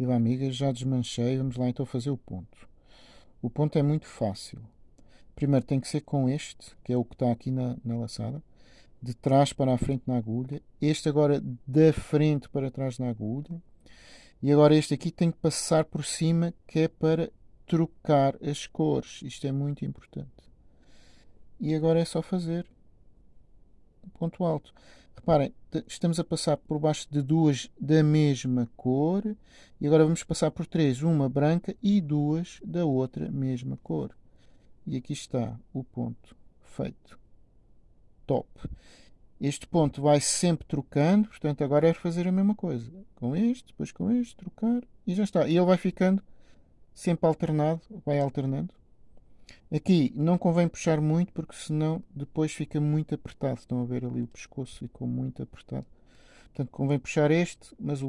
Viva amigas, já desmanchei, vamos lá então fazer o ponto. O ponto é muito fácil. Primeiro tem que ser com este, que é o que está aqui na, na laçada, de trás para a frente na agulha, este agora da frente para trás na agulha, e agora este aqui tem que passar por cima, que é para trocar as cores. Isto é muito importante. E agora é só fazer ponto alto. Reparem, estamos a passar por baixo de duas da mesma cor e agora vamos passar por três, uma branca e duas da outra mesma cor. E aqui está o ponto feito. Top. Este ponto vai sempre trocando, portanto agora é fazer a mesma coisa. Com este, depois com este, trocar e já está. E ele vai ficando sempre alternado, vai alternando. Aqui não convém puxar muito porque senão depois fica muito apertado. Estão a ver ali o pescoço ficou muito apertado. Portanto convém puxar este, mas o outro